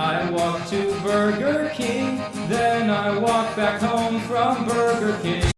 I walk to Burger King, then I walk back home from Burger King.